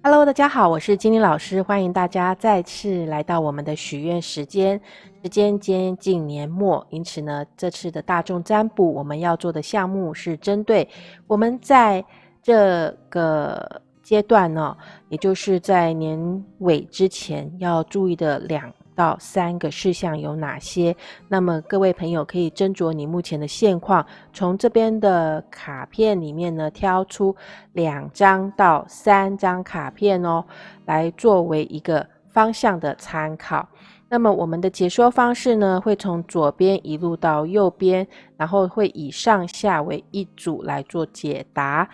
Hello，大家好，我是金玲老师，欢迎大家再次来到我们的许愿时间。时间接近年末，因此呢，这次的大众占卜我们要做的项目是针对我们在这个阶段呢，也就是在年尾之前要注意的两。到三个事项有哪些？那么各位朋友可以斟酌你目前的现况，从这边的卡片里面呢挑出两张到三张卡片哦，来作为一个方向的参考。那么我们的解说方式呢，会从左边一路到右边，然后会以上下为一组来做解答。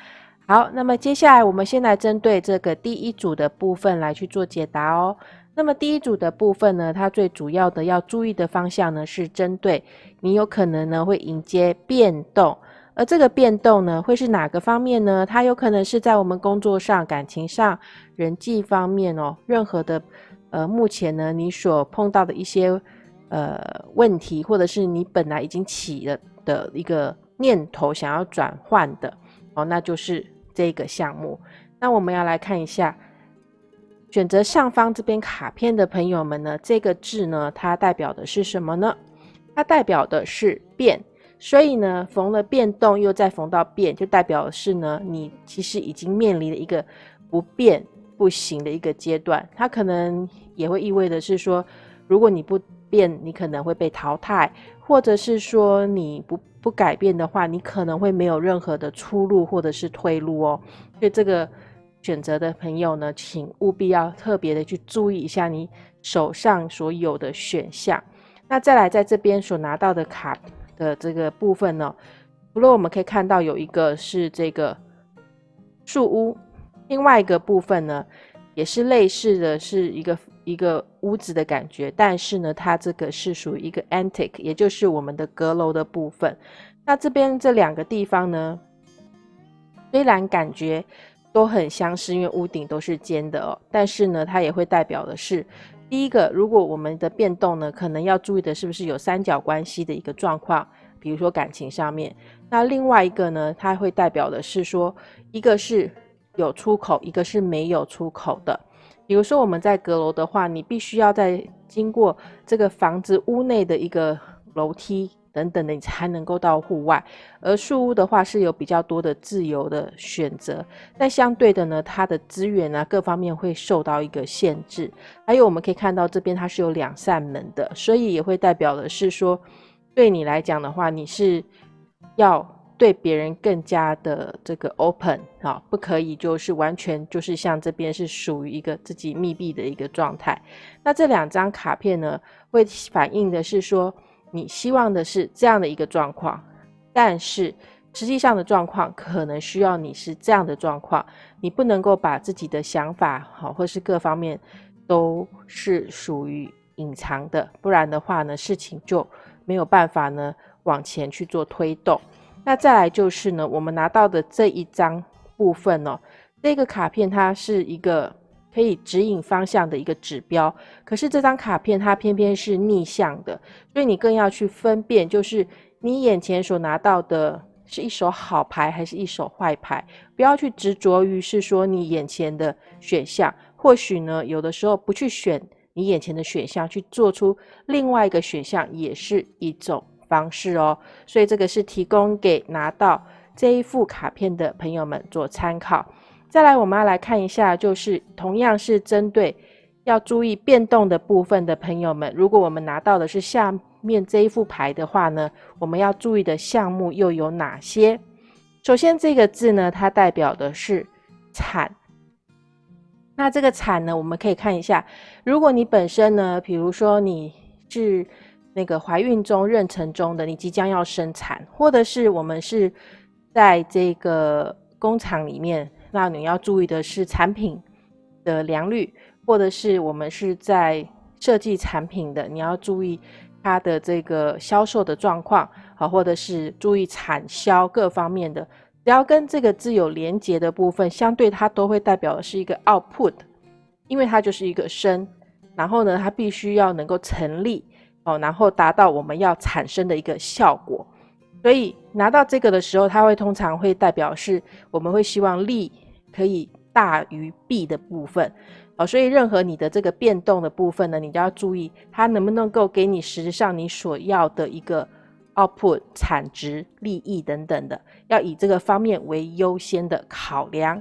好，那么接下来我们先来针对这个第一组的部分来去做解答哦。那么第一组的部分呢，它最主要的要注意的方向呢，是针对你有可能呢会迎接变动，而这个变动呢，会是哪个方面呢？它有可能是在我们工作上、感情上、人际方面哦，任何的呃，目前呢你所碰到的一些呃问题，或者是你本来已经起了的一个念头想要转换的哦，那就是这个项目。那我们要来看一下。选择上方这边卡片的朋友们呢，这个字呢，它代表的是什么呢？它代表的是变，所以呢，逢了变动又再逢到变，就代表是呢，你其实已经面临了一个不变不行的一个阶段。它可能也会意味的是说，如果你不变，你可能会被淘汰，或者是说你不不改变的话，你可能会没有任何的出路或者是退路哦。所以这个。选择的朋友呢，请务必要特别的去注意一下你手上所有的选项。那再来，在这边所拿到的卡的这个部分呢，除了我们可以看到有一个是这个树屋，另外一个部分呢，也是类似的是一个一个屋子的感觉，但是呢，它这个是属于一个 antique，也就是我们的阁楼的部分。那这边这两个地方呢，虽然感觉。都很相似，因为屋顶都是尖的哦。但是呢，它也会代表的是，第一个，如果我们的变动呢，可能要注意的是不是有三角关系的一个状况，比如说感情上面。那另外一个呢，它会代表的是说，一个是有出口，一个是没有出口的。比如说我们在阁楼的话，你必须要在经过这个房子屋内的一个楼梯。等等的，你才能够到户外。而树屋的话是有比较多的自由的选择，但相对的呢，它的资源啊各方面会受到一个限制。还有我们可以看到这边它是有两扇门的，所以也会代表的是说，对你来讲的话，你是要对别人更加的这个 open 啊，不可以就是完全就是像这边是属于一个自己密闭的一个状态。那这两张卡片呢，会反映的是说。你希望的是这样的一个状况，但是实际上的状况可能需要你是这样的状况，你不能够把自己的想法好，或是各方面都是属于隐藏的，不然的话呢，事情就没有办法呢往前去做推动。那再来就是呢，我们拿到的这一张部分哦，这个卡片它是一个。可以指引方向的一个指标，可是这张卡片它偏偏是逆向的，所以你更要去分辨，就是你眼前所拿到的是一手好牌还是一手坏牌，不要去执着于是说你眼前的选项，或许呢有的时候不去选你眼前的选项，去做出另外一个选项也是一种方式哦，所以这个是提供给拿到这一副卡片的朋友们做参考。再来，我们要来看一下，就是同样是针对要注意变动的部分的朋友们，如果我们拿到的是下面这一副牌的话呢，我们要注意的项目又有哪些？首先，这个字呢，它代表的是惨。那这个惨呢，我们可以看一下，如果你本身呢，比如说你是那个怀孕中、妊娠中的，你即将要生产，或者是我们是在这个工厂里面。那你要注意的是产品的良率，或者是我们是在设计产品的，你要注意它的这个销售的状况，好，或者是注意产销各方面的，只要跟这个字有连接的部分，相对它都会代表的是一个 output，因为它就是一个生，然后呢，它必须要能够成立哦，然后达到我们要产生的一个效果，所以拿到这个的时候，它会通常会代表是我们会希望利。可以大于 B 的部分，哦，所以任何你的这个变动的部分呢，你都要注意它能不能够给你实质上你所要的一个 output 产值、利益等等的，要以这个方面为优先的考量。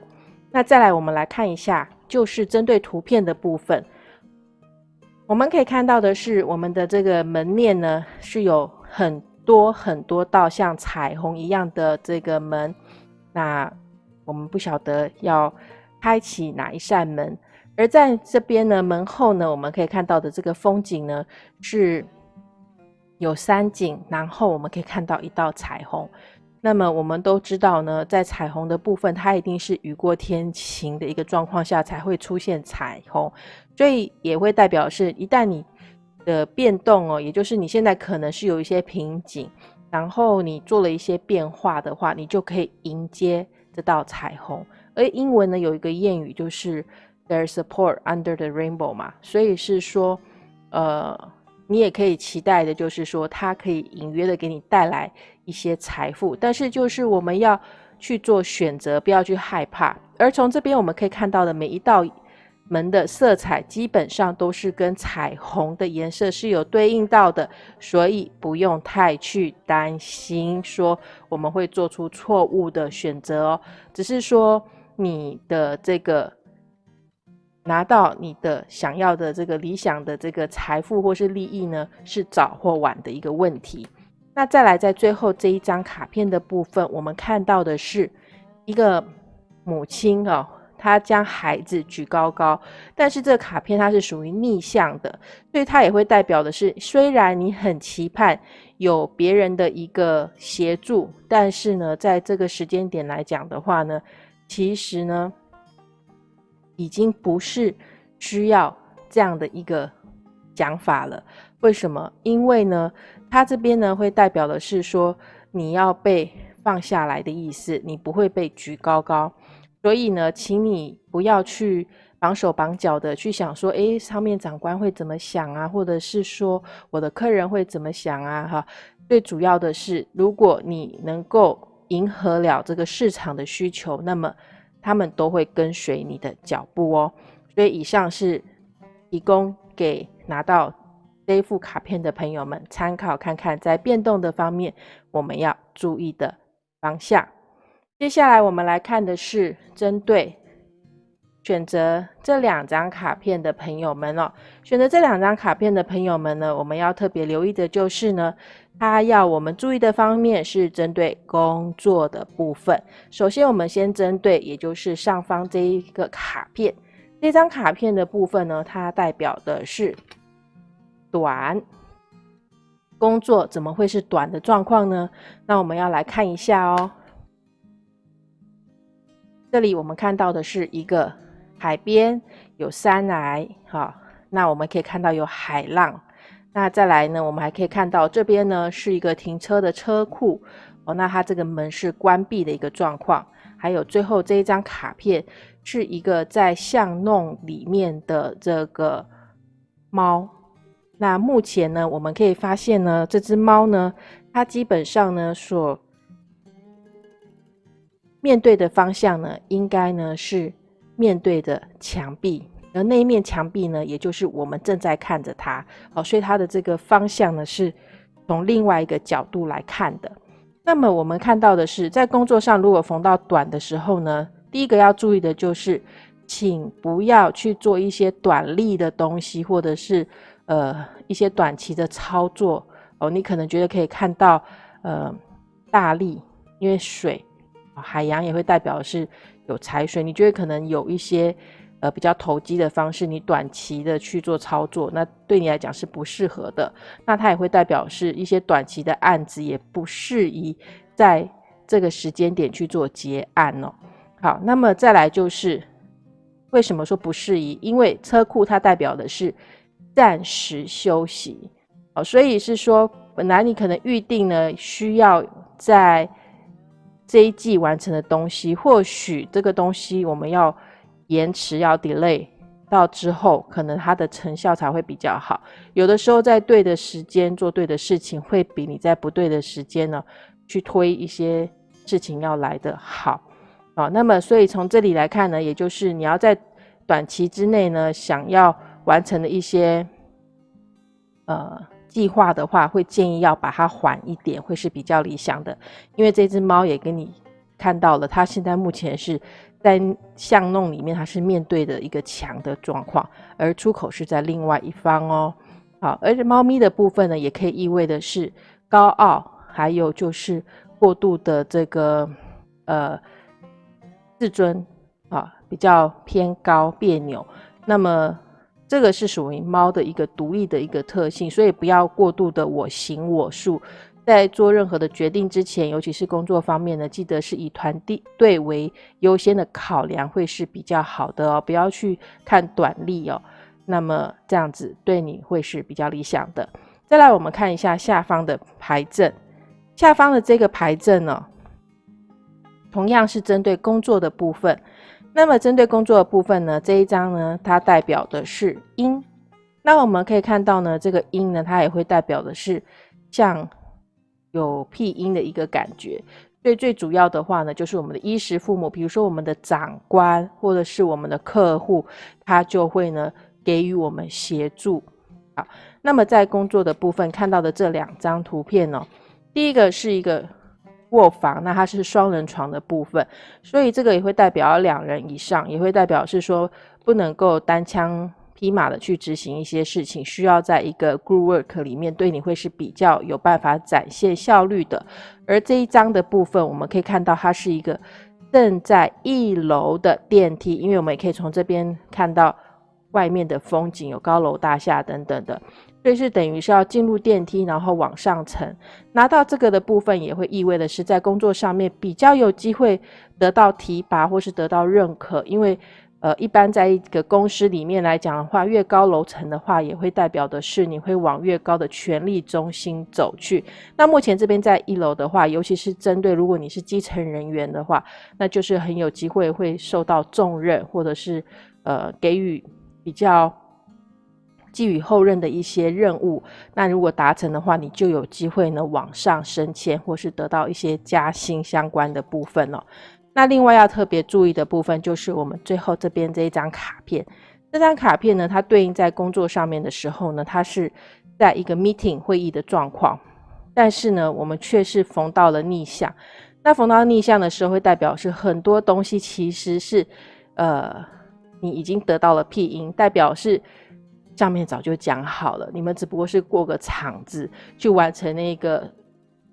那再来，我们来看一下，就是针对图片的部分，我们可以看到的是，我们的这个门面呢是有很多很多道像彩虹一样的这个门，那我们不晓得要开启哪一扇门，而在这边呢门后呢，我们可以看到的这个风景呢是有山景，然后我们可以看到一道彩虹。那么我们都知道呢，在彩虹的部分，它一定是雨过天晴的一个状况下才会出现彩虹，所以也会代表是一旦你的变动哦，也就是你现在可能是有一些瓶颈，然后你做了一些变化的话，你就可以迎接这道彩虹。而英文呢有一个谚语就是 "There's a port under the rainbow" 嘛，所以是说，呃。你也可以期待的，就是说它可以隐约的给你带来一些财富，但是就是我们要去做选择，不要去害怕。而从这边我们可以看到的每一道门的色彩，基本上都是跟彩虹的颜色是有对应到的，所以不用太去担心说我们会做出错误的选择哦，只是说你的这个。拿到你的想要的这个理想的这个财富或是利益呢，是早或晚的一个问题。那再来，在最后这一张卡片的部分，我们看到的是一个母亲哦，他将孩子举高高，但是这个卡片它是属于逆向的，所以它也会代表的是，虽然你很期盼有别人的一个协助，但是呢，在这个时间点来讲的话呢，其实呢。已经不是需要这样的一个讲法了。为什么？因为呢，它这边呢会代表的是说你要被放下来的意思，你不会被举高高。所以呢，请你不要去绑手绑脚的去想说，诶，上面长官会怎么想啊？或者是说我的客人会怎么想啊？哈，最主要的是，如果你能够迎合了这个市场的需求，那么。他们都会跟随你的脚步哦，所以以上是提供给拿到这一副卡片的朋友们参考看看，在变动的方面我们要注意的方向。接下来我们来看的是针对选择这两张卡片的朋友们哦，选择这两张卡片的朋友们呢，我们要特别留意的就是呢。它要我们注意的方面是针对工作的部分。首先，我们先针对，也就是上方这一个卡片，这张卡片的部分呢，它代表的是短工作，怎么会是短的状况呢？那我们要来看一下哦。这里我们看到的是一个海边，有山崖，哈，那我们可以看到有海浪。那再来呢？我们还可以看到这边呢是一个停车的车库哦。那它这个门是关闭的一个状况。还有最后这一张卡片是一个在巷弄里面的这个猫。那目前呢，我们可以发现呢，这只猫呢，它基本上呢所面对的方向呢，应该呢是面对的墙壁。而那一面墙壁呢，也就是我们正在看着它，哦，所以它的这个方向呢，是从另外一个角度来看的。那么我们看到的是，在工作上如果缝到短的时候呢，第一个要注意的就是，请不要去做一些短力的东西，或者是呃一些短期的操作哦。你可能觉得可以看到呃大力，因为水海洋也会代表是有财水，你觉得可能有一些。呃，比较投机的方式，你短期的去做操作，那对你来讲是不适合的。那它也会代表是一些短期的案子也不适宜在这个时间点去做结案哦。好，那么再来就是为什么说不适宜？因为车库它代表的是暂时休息哦，所以是说本来你可能预定呢需要在这一季完成的东西，或许这个东西我们要。延迟要 delay 到之后，可能它的成效才会比较好。有的时候在对的时间做对的事情，会比你在不对的时间呢去推一些事情要来的好。啊。那么，所以从这里来看呢，也就是你要在短期之内呢，想要完成的一些呃计划的话，会建议要把它缓一点，会是比较理想的。因为这只猫也跟你看到了，它现在目前是在巷弄里面，它是面对的一个墙的状况，而出口是在另外一方哦。好，而且猫咪的部分呢，也可以意味的是高傲，还有就是过度的这个呃自尊啊，比较偏高别扭。那么这个是属于猫的一个独立的一个特性，所以不要过度的我行我素，在做任何的决定之前，尤其是工作方面呢，记得是以团队为优先的考量，会是比较好的哦，不要去看短利哦。那么这样子对你会是比较理想的。再来，我们看一下下方的牌阵，下方的这个牌阵呢，同样是针对工作的部分。那么针对工作的部分呢，这一张呢，它代表的是阴。那我们可以看到呢，这个阴呢，它也会代表的是像有庇阴的一个感觉。所以最主要的话呢，就是我们的衣食父母，比如说我们的长官或者是我们的客户，他就会呢。给予我们协助，好，那么在工作的部分看到的这两张图片呢，第一个是一个卧房，那它是双人床的部分，所以这个也会代表两人以上，也会代表是说不能够单枪匹马的去执行一些事情，需要在一个 group work 里面，对你会是比较有办法展现效率的。而这一张的部分，我们可以看到它是一个正在一楼的电梯，因为我们也可以从这边看到。外面的风景有高楼大厦等等的，所以是等于是要进入电梯，然后往上层拿到这个的部分，也会意味的是在工作上面比较有机会得到提拔或是得到认可。因为呃，一般在一个公司里面来讲的话，越高楼层的话，也会代表的是你会往越高的权力中心走去。那目前这边在一楼的话，尤其是针对如果你是基层人员的话，那就是很有机会会受到重任，或者是呃给予。比较寄予后任的一些任务，那如果达成的话，你就有机会呢往上升迁，或是得到一些加薪相关的部分哦。那另外要特别注意的部分，就是我们最后这边这一张卡片。这张卡片呢，它对应在工作上面的时候呢，它是在一个 meeting 会议的状况，但是呢，我们却是逢到了逆向。那逢到逆向的时候，会代表是很多东西其实是呃。你已经得到了屁音，代表是上面早就讲好了，你们只不过是过个场子去完成那个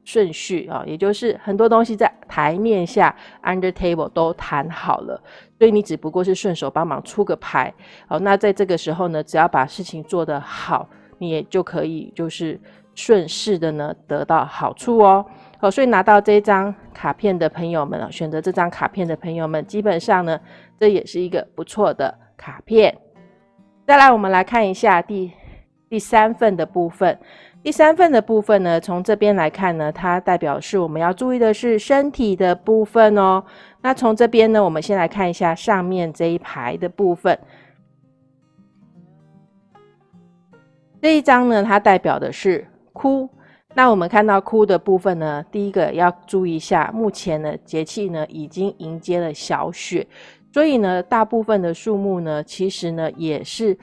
顺序啊，也就是很多东西在台面下 under table 都谈好了，所以你只不过是顺手帮忙出个牌。好，那在这个时候呢，只要把事情做得好，你也就可以就是顺势的呢得到好处哦。好，所以拿到这张卡片的朋友们啊，选择这张卡片的朋友们，基本上呢。这也是一个不错的卡片。再来，我们来看一下第第三份的部分。第三份的部分呢，从这边来看呢，它代表是我们要注意的是身体的部分哦。那从这边呢，我们先来看一下上面这一排的部分。这一张呢，它代表的是哭。那我们看到哭的部分呢，第一个要注意一下，目前呢节气呢已经迎接了小雪。所以呢，大部分的树木呢，其实呢也是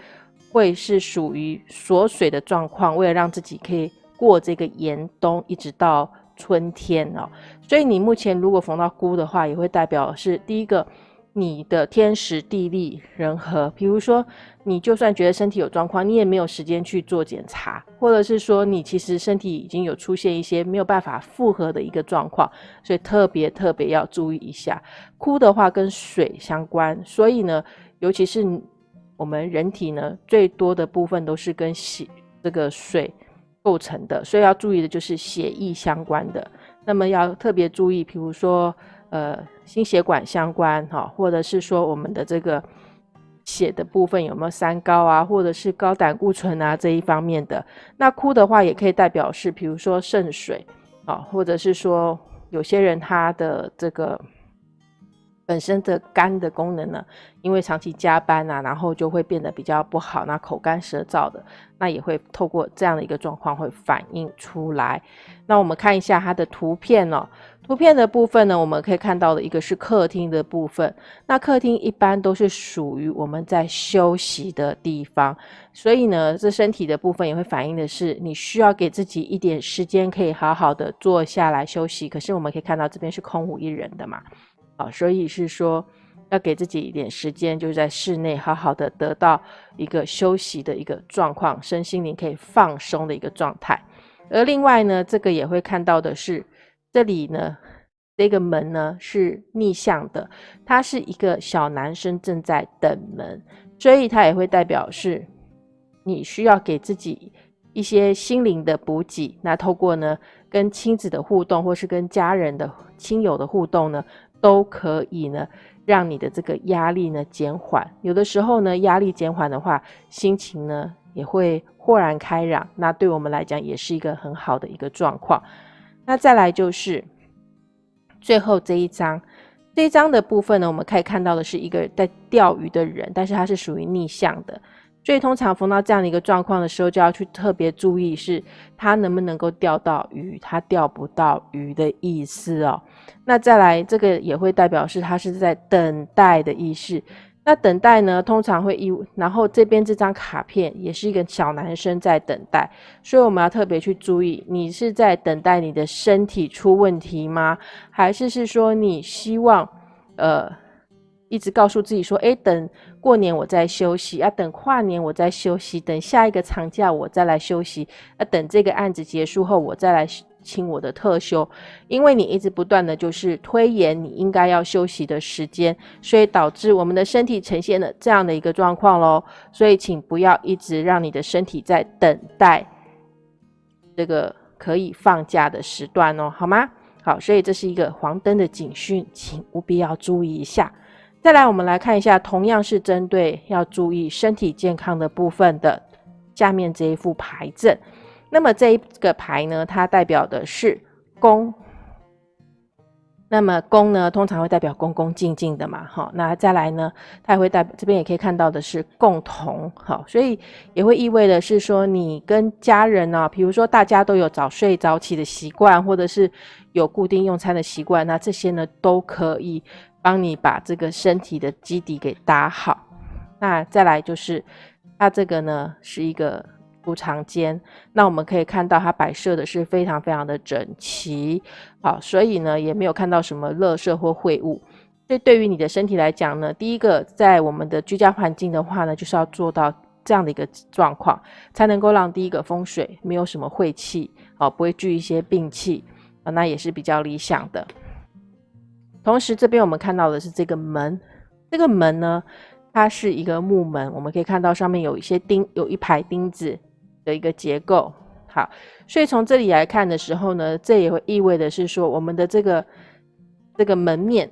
会是属于锁水的状况，为了让自己可以过这个严冬，一直到春天哦。所以你目前如果逢到菇的话，也会代表是第一个。你的天时地利人和，比如说你就算觉得身体有状况，你也没有时间去做检查，或者是说你其实身体已经有出现一些没有办法复合的一个状况，所以特别特别要注意一下。哭的话跟水相关，所以呢，尤其是我们人体呢最多的部分都是跟血这个水构成的，所以要注意的就是血液相关的。那么要特别注意，比如说。呃，心血管相关哈，或者是说我们的这个血的部分有没有三高啊，或者是高胆固醇啊这一方面的。那哭的话，也可以代表是，比如说肾水啊，或者是说有些人他的这个本身的肝的功能呢，因为长期加班啊，然后就会变得比较不好，那口干舌燥的，那也会透过这样的一个状况会反映出来。那我们看一下它的图片哦，图片的部分呢，我们可以看到的一个是客厅的部分，那客厅一般都是属于我们在休息的地方，所以呢，这身体的部分也会反映的是你需要给自己一点时间，可以好好的坐下来休息。可是我们可以看到这边是空无一人的嘛。啊，所以是说要给自己一点时间，就是在室内好好的得到一个休息的一个状况，身心灵可以放松的一个状态。而另外呢，这个也会看到的是，这里呢这个门呢是逆向的，它是一个小男生正在等门，所以它也会代表是你需要给自己一些心灵的补给。那透过呢跟亲子的互动，或是跟家人的亲友的互动呢。都可以呢，让你的这个压力呢减缓。有的时候呢，压力减缓的话，心情呢也会豁然开朗。那对我们来讲，也是一个很好的一个状况。那再来就是最后这一张，这一张的部分呢，我们可以看到的是一个在钓鱼的人，但是它是属于逆向的。所以通常逢到这样的一个状况的时候，就要去特别注意，是它能不能够钓到鱼，它钓不到鱼的意思哦。那再来，这个也会代表是它是在等待的意思。那等待呢，通常会一，然后这边这张卡片也是一个小男生在等待，所以我们要特别去注意，你是在等待你的身体出问题吗？还是是说你希望，呃？一直告诉自己说：“哎，等过年我再休息，啊，等跨年我再休息，等下一个长假我再来休息，啊，等这个案子结束后我再来请我的特休。因为你一直不断的就是推延你应该要休息的时间，所以导致我们的身体呈现了这样的一个状况喽。所以请不要一直让你的身体在等待这个可以放假的时段哦，好吗？好，所以这是一个黄灯的警讯，请务必要注意一下。”再来，我们来看一下，同样是针对要注意身体健康的部分的下面这一副牌阵。那么这一个牌呢，它代表的是恭。那么恭呢，通常会代表恭恭敬敬的嘛，哈。那再来呢，它也会代这边也可以看到的是共同，好，所以也会意味的是说，你跟家人呢，比如说大家都有早睡早起的习惯，或者是有固定用餐的习惯，那这些呢都可以。帮你把这个身体的基底给打好，那再来就是它这个呢是一个储藏间，那我们可以看到它摆设的是非常非常的整齐，好，所以呢也没有看到什么垃圾或秽物。所以对于你的身体来讲呢，第一个在我们的居家环境的话呢，就是要做到这样的一个状况，才能够让第一个风水没有什么晦气，好，不会聚一些病气啊，那也是比较理想的。同时，这边我们看到的是这个门，这个门呢，它是一个木门，我们可以看到上面有一些钉，有一排钉子的一个结构。好，所以从这里来看的时候呢，这也会意味的是说，我们的这个这个门面，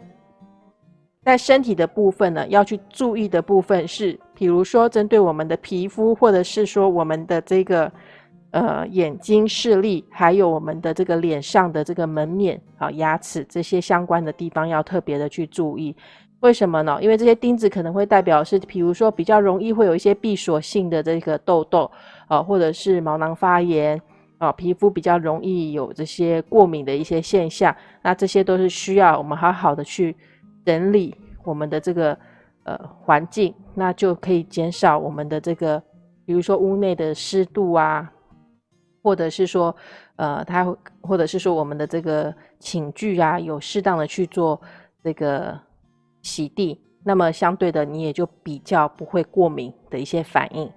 在身体的部分呢，要去注意的部分是，比如说针对我们的皮肤，或者是说我们的这个。呃，眼睛视力，还有我们的这个脸上的这个门面啊，牙齿这些相关的地方要特别的去注意。为什么呢？因为这些钉子可能会代表是，比如说比较容易会有一些闭锁性的这个痘痘啊，或者是毛囊发炎啊，皮肤比较容易有这些过敏的一些现象。那这些都是需要我们好好的去整理我们的这个呃环境，那就可以减少我们的这个，比如说屋内的湿度啊。或者是说，呃，他或者是说我们的这个寝具啊，有适当的去做这个洗涤，那么相对的你也就比较不会过敏的一些反应。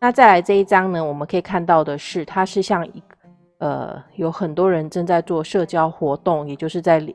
那再来这一张呢，我们可以看到的是，它是像一个呃，有很多人正在做社交活动，也就是在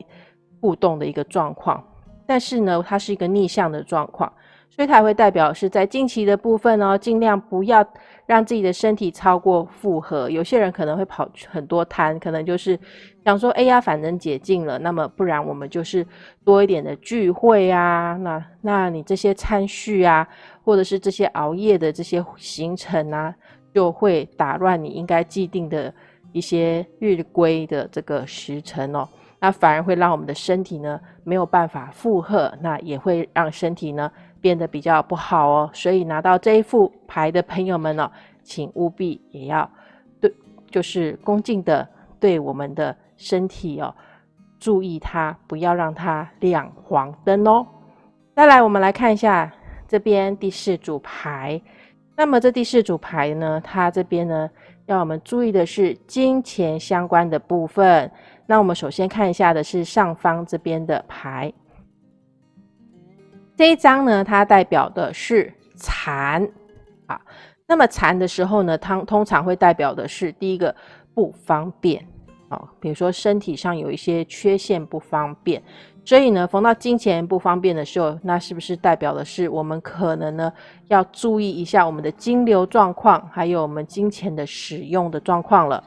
互动的一个状况，但是呢，它是一个逆向的状况。所以它会代表是在近期的部分哦，尽量不要让自己的身体超过负荷。有些人可能会跑很多摊，可能就是想说，哎呀，反正解禁了，那么不然我们就是多一点的聚会啊。那那你这些餐序啊，或者是这些熬夜的这些行程啊，就会打乱你应该既定的一些日规的这个时辰哦。那反而会让我们的身体呢没有办法负荷，那也会让身体呢变得比较不好哦。所以拿到这一副牌的朋友们呢，请务必也要对，就是恭敬的对我们的身体哦，注意它，不要让它亮黄灯哦。再来，我们来看一下这边第四组牌。那么这第四组牌呢，它这边呢要我们注意的是金钱相关的部分。那我们首先看一下的是上方这边的牌，这一张呢，它代表的是残。啊，那么残的时候呢，它通常会代表的是第一个不方便。哦，比如说身体上有一些缺陷不方便，所以呢，逢到金钱不方便的时候，那是不是代表的是我们可能呢要注意一下我们的金流状况，还有我们金钱的使用的状况了？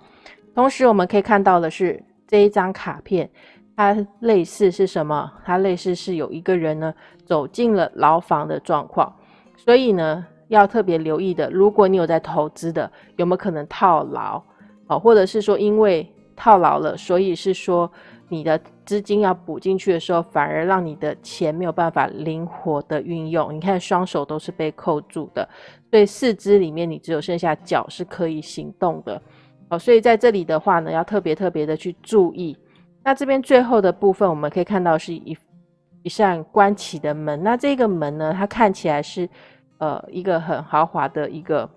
同时，我们可以看到的是这一张卡片，它类似是什么？它类似是有一个人呢走进了牢房的状况，所以呢要特别留意的，如果你有在投资的，有没有可能套牢？哦，或者是说因为套牢了，所以是说你的资金要补进去的时候，反而让你的钱没有办法灵活的运用。你看双手都是被扣住的，所以四肢里面你只有剩下脚是可以行动的。哦，所以在这里的话呢，要特别特别的去注意。那这边最后的部分，我们可以看到是一一扇关起的门。那这个门呢，它看起来是呃一个很豪华的一个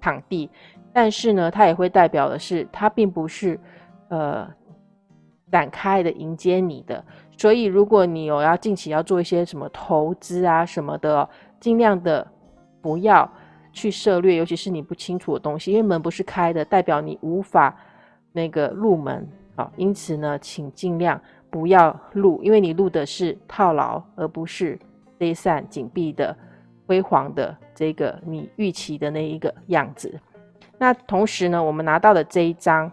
场地。但是呢，它也会代表的是，它并不是，呃，展开的迎接你的。所以，如果你有要近期要做一些什么投资啊什么的，尽量的不要去涉略，尤其是你不清楚的东西，因为门不是开的，代表你无法那个入门。好，因此呢，请尽量不要录，因为你录的是套牢，而不是这一扇紧闭的、辉煌的这个你预期的那一个样子。那同时呢，我们拿到的这一张，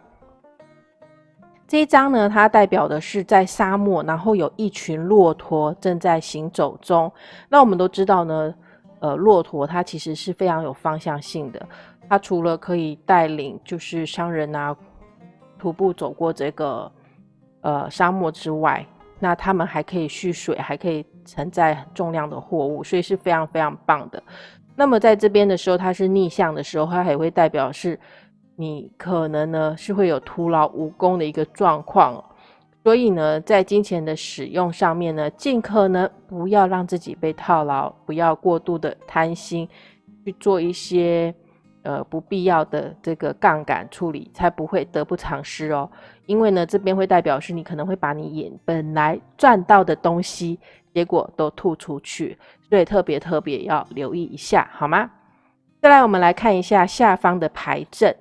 这一张呢，它代表的是在沙漠，然后有一群骆驼正在行走中。那我们都知道呢，呃，骆驼它其实是非常有方向性的。它除了可以带领就是商人啊徒步走过这个呃沙漠之外，那他们还可以蓄水，还可以承载重量的货物，所以是非常非常棒的。那么在这边的时候，它是逆向的时候，它还会代表是你可能呢是会有徒劳无功的一个状况。所以呢，在金钱的使用上面呢，尽可能不要让自己被套牢，不要过度的贪心去做一些呃不必要的这个杠杆处理，才不会得不偿失哦。因为呢，这边会代表是你可能会把你眼本来赚到的东西。结果都吐出去，所以特别特别要留意一下，好吗？再来，我们来看一下下方的牌阵，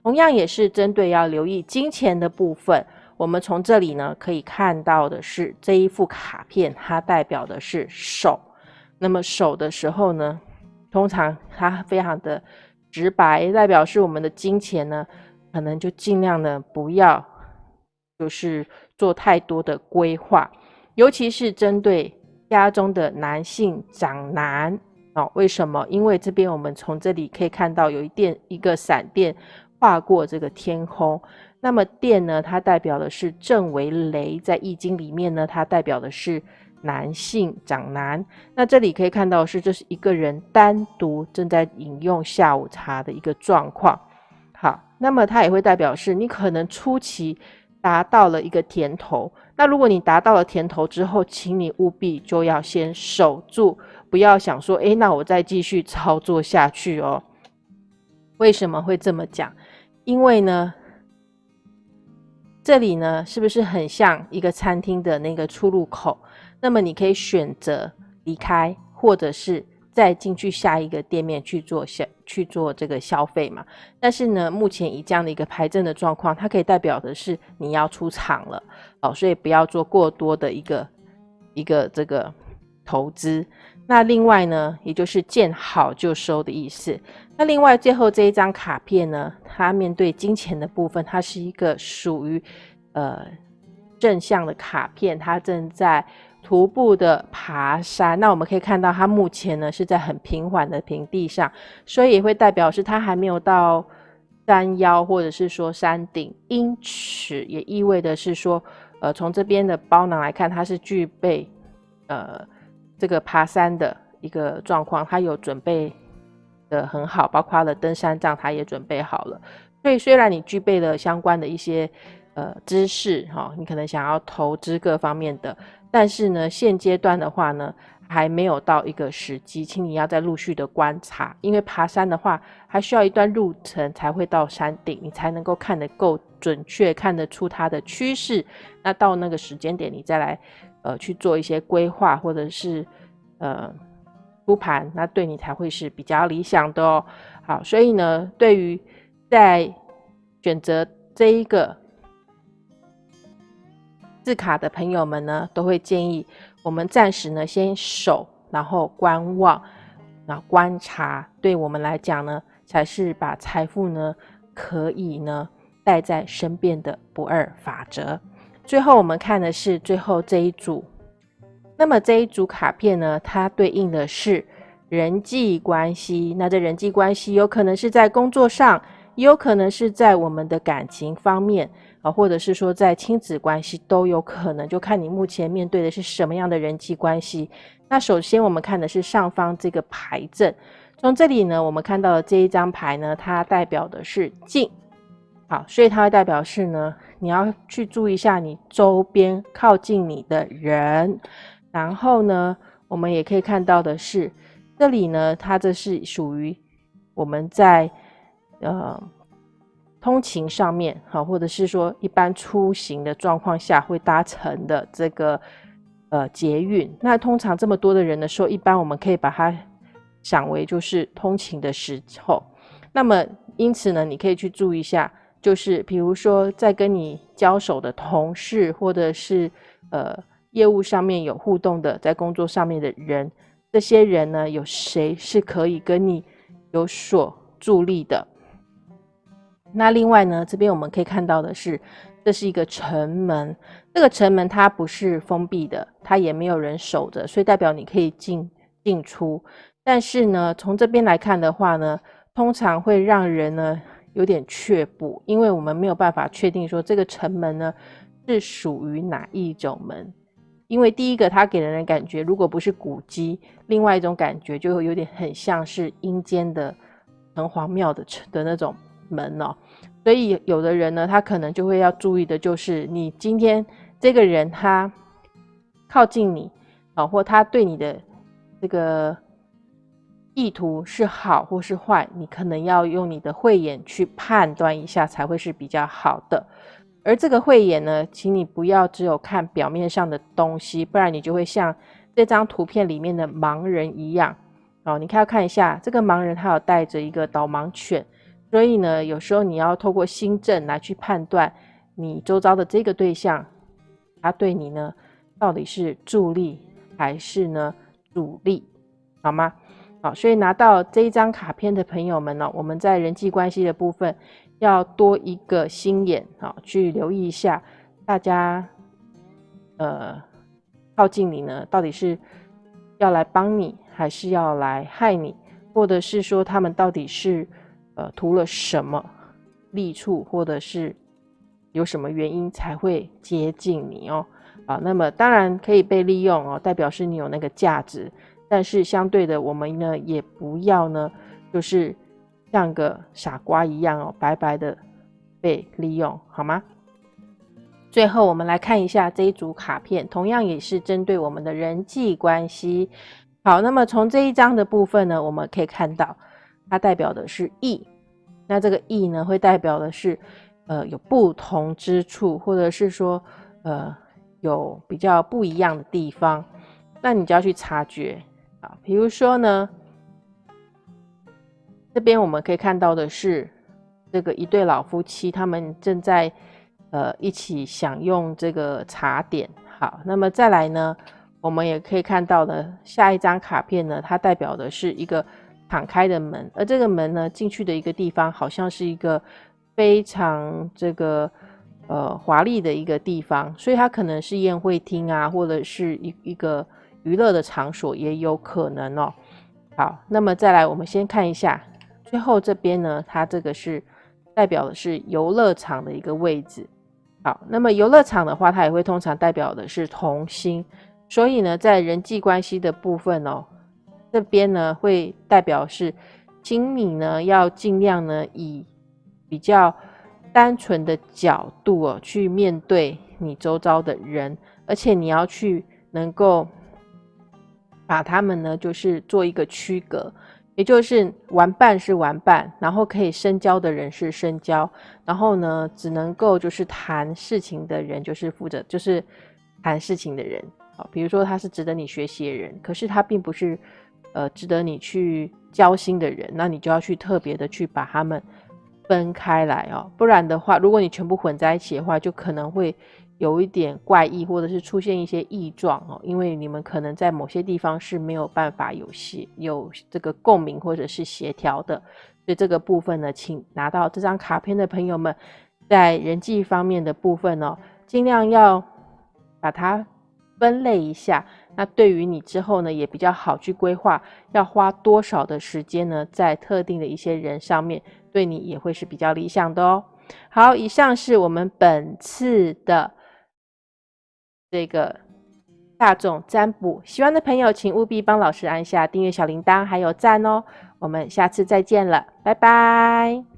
同样也是针对要留意金钱的部分。我们从这里呢可以看到的是这一副卡片，它代表的是手。那么手的时候呢，通常它非常的直白，代表是我们的金钱呢，可能就尽量的不要，就是做太多的规划，尤其是针对。家中的男性长男哦，为什么？因为这边我们从这里可以看到有一电一个闪电划过这个天空。那么电呢，它代表的是正为雷，在易经里面呢，它代表的是男性长男。那这里可以看到是这是一个人单独正在饮用下午茶的一个状况。好，那么它也会代表是你可能初期达到了一个甜头。那如果你达到了甜头之后，请你务必就要先守住，不要想说，哎，那我再继续操作下去哦。为什么会这么讲？因为呢，这里呢，是不是很像一个餐厅的那个出入口？那么你可以选择离开，或者是。再进去下一个店面去做消去做这个消费嘛？但是呢，目前以这样的一个牌阵的状况，它可以代表的是你要出场了哦，所以不要做过多的一个一个这个投资。那另外呢，也就是见好就收的意思。那另外最后这一张卡片呢，它面对金钱的部分，它是一个属于呃正向的卡片，它正在。徒步的爬山，那我们可以看到，它目前呢是在很平缓的平地上，所以也会代表是它还没有到山腰或者是说山顶，因此也意味的是说，呃，从这边的包囊来看，它是具备呃这个爬山的一个状况，它有准备的很好，包括了登山杖，它也准备好了。所以虽然你具备了相关的一些呃知识哈，你可能想要投资各方面的，但是呢，现阶段的话呢，还没有到一个时机，请你要再陆续的观察，因为爬山的话，还需要一段路程才会到山顶，你才能够看得够准确，看得出它的趋势。那到那个时间点，你再来呃去做一些规划，或者是呃复盘，那对你才会是比较理想的哦。好，所以呢，对于在选择这一个字卡的朋友们呢，都会建议我们暂时呢先守，然后观望，然后观察，对我们来讲呢，才是把财富呢可以呢带在身边的不二法则。最后我们看的是最后这一组，那么这一组卡片呢，它对应的是人际关系。那这人际关系有可能是在工作上。也有可能是在我们的感情方面啊，或者是说在亲子关系都有可能，就看你目前面对的是什么样的人际关系。那首先我们看的是上方这个牌阵，从这里呢，我们看到的这一张牌呢，它代表的是近，好，所以它会代表是呢，你要去注意一下你周边靠近你的人。然后呢，我们也可以看到的是，这里呢，它这是属于我们在。呃，通勤上面好，或者是说一般出行的状况下会搭乘的这个呃捷运，那通常这么多的人的时候，一般我们可以把它想为就是通勤的时候。那么因此呢，你可以去注意一下，就是比如说在跟你交手的同事，或者是呃业务上面有互动的，在工作上面的人，这些人呢，有谁是可以跟你有所助力的？那另外呢，这边我们可以看到的是，这是一个城门。这个城门它不是封闭的，它也没有人守着，所以代表你可以进进出。但是呢，从这边来看的话呢，通常会让人呢有点却步，因为我们没有办法确定说这个城门呢是属于哪一种门。因为第一个，它给人的感觉，如果不是古迹，另外一种感觉就会有点很像是阴间的城隍庙的城的那种。门哦，所以有的人呢，他可能就会要注意的，就是你今天这个人他靠近你啊，或他对你的这个意图是好或是坏，你可能要用你的慧眼去判断一下，才会是比较好的。而这个慧眼呢，请你不要只有看表面上的东西，不然你就会像这张图片里面的盲人一样哦。你看要看一下这个盲人，他有带着一个导盲犬。所以呢，有时候你要透过心证来去判断你周遭的这个对象，他对你呢到底是助力还是呢阻力，好吗？好，所以拿到这一张卡片的朋友们呢，我们在人际关系的部分要多一个心眼啊，去留意一下大家呃靠近你呢，到底是要来帮你还是要来害你，或者是说他们到底是。呃，图了什么利处，或者是有什么原因才会接近你哦？啊，那么当然可以被利用哦，代表是你有那个价值。但是相对的，我们呢也不要呢，就是像个傻瓜一样哦，白白的被利用，好吗？最后我们来看一下这一组卡片，同样也是针对我们的人际关系。好，那么从这一张的部分呢，我们可以看到。它代表的是义，那这个义呢，会代表的是，呃，有不同之处，或者是说，呃，有比较不一样的地方，那你就要去察觉啊。比如说呢，这边我们可以看到的是，这个一对老夫妻，他们正在呃一起享用这个茶点。好，那么再来呢，我们也可以看到的下一张卡片呢，它代表的是一个。敞开的门，而这个门呢，进去的一个地方好像是一个非常这个呃华丽的一个地方，所以它可能是宴会厅啊，或者是一一个娱乐的场所也有可能哦。好，那么再来，我们先看一下最后这边呢，它这个是代表的是游乐场的一个位置。好，那么游乐场的话，它也会通常代表的是童心，所以呢，在人际关系的部分哦，这边呢会代表是，请你呢要尽量呢以比较单纯的角度哦去面对你周遭的人，而且你要去能够把他们呢就是做一个区隔。也就是玩伴是玩伴，然后可以深交的人是深交，然后呢，只能够就是谈事情的人就是负责就是谈事情的人。好，比如说他是值得你学习的人，可是他并不是呃值得你去交心的人，那你就要去特别的去把他们分开来哦，不然的话，如果你全部混在一起的话，就可能会。有一点怪异，或者是出现一些异状哦，因为你们可能在某些地方是没有办法有协有这个共鸣或者是协调的，所以这个部分呢，请拿到这张卡片的朋友们，在人际方面的部分哦，尽量要把它分类一下，那对于你之后呢，也比较好去规划，要花多少的时间呢，在特定的一些人上面，对你也会是比较理想的哦。好，以上是我们本次的。这个大众占卜，喜欢的朋友请务必帮老师按下订阅小铃铛，还有赞哦。我们下次再见了，拜拜。